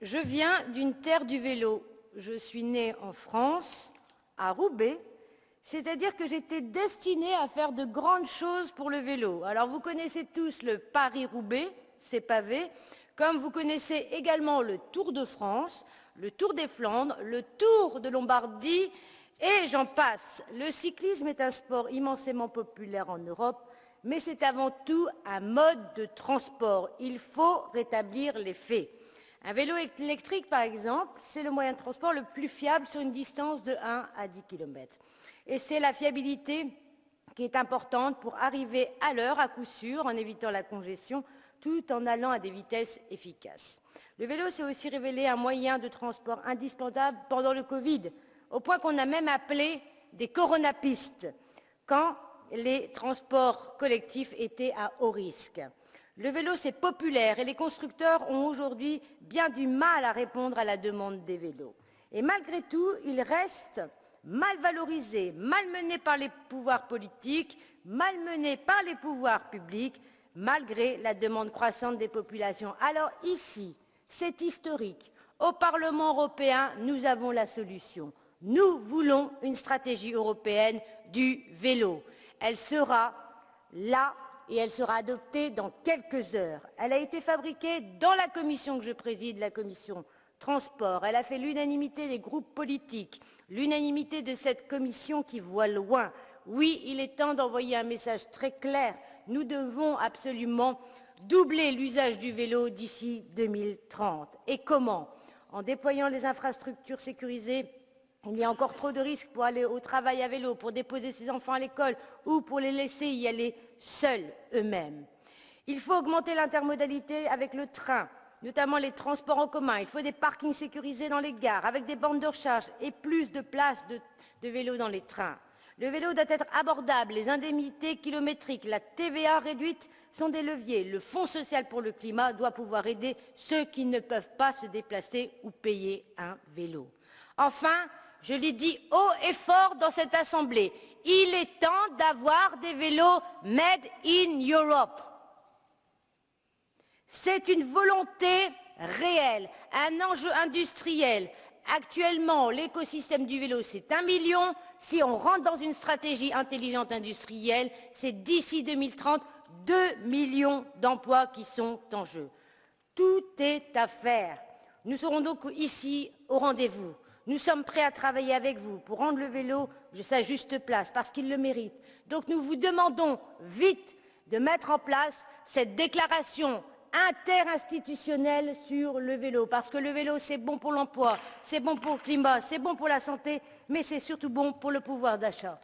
Je viens d'une terre du vélo. Je suis née en France, à Roubaix, c'est-à-dire que j'étais destinée à faire de grandes choses pour le vélo. Alors vous connaissez tous le Paris-Roubaix, c'est pavé, comme vous connaissez également le Tour de France, le Tour des Flandres, le Tour de Lombardie, et j'en passe. Le cyclisme est un sport immensément populaire en Europe, mais c'est avant tout un mode de transport. Il faut rétablir les faits. Un vélo électrique, par exemple, c'est le moyen de transport le plus fiable sur une distance de 1 à 10 km. Et c'est la fiabilité qui est importante pour arriver à l'heure, à coup sûr, en évitant la congestion, tout en allant à des vitesses efficaces. Le vélo s'est aussi révélé un moyen de transport indispensable pendant le Covid, au point qu'on a même appelé des coronapistes, quand les transports collectifs étaient à haut risque. Le vélo, c'est populaire et les constructeurs ont aujourd'hui bien du mal à répondre à la demande des vélos. Et malgré tout, il reste mal valorisé, malmené par les pouvoirs politiques, malmené par les pouvoirs publics, malgré la demande croissante des populations. Alors ici, c'est historique. Au Parlement européen, nous avons la solution. Nous voulons une stratégie européenne du vélo. Elle sera là et elle sera adoptée dans quelques heures. Elle a été fabriquée dans la commission que je préside, la commission transport. Elle a fait l'unanimité des groupes politiques, l'unanimité de cette commission qui voit loin. Oui, il est temps d'envoyer un message très clair. Nous devons absolument doubler l'usage du vélo d'ici 2030. Et comment? En déployant les infrastructures sécurisées il y a encore trop de risques pour aller au travail à vélo, pour déposer ses enfants à l'école ou pour les laisser y aller seuls eux-mêmes. Il faut augmenter l'intermodalité avec le train, notamment les transports en commun. Il faut des parkings sécurisés dans les gares, avec des bandes de recharge et plus de places de, de vélos dans les trains. Le vélo doit être abordable, les indemnités kilométriques, la TVA réduite sont des leviers. Le Fonds social pour le climat doit pouvoir aider ceux qui ne peuvent pas se déplacer ou payer un vélo. Enfin, je l'ai dit haut et fort dans cette Assemblée, il est temps d'avoir des vélos made in Europe. C'est une volonté réelle, un enjeu industriel. Actuellement, l'écosystème du vélo, c'est un million. Si on rentre dans une stratégie intelligente industrielle, c'est d'ici 2030, 2 millions d'emplois qui sont en jeu. Tout est à faire. Nous serons donc ici au rendez-vous. Nous sommes prêts à travailler avec vous pour rendre le vélo sa juste place, parce qu'il le mérite. Donc nous vous demandons vite de mettre en place cette déclaration interinstitutionnelle sur le vélo, parce que le vélo, c'est bon pour l'emploi, c'est bon pour le climat, c'est bon pour la santé, mais c'est surtout bon pour le pouvoir d'achat.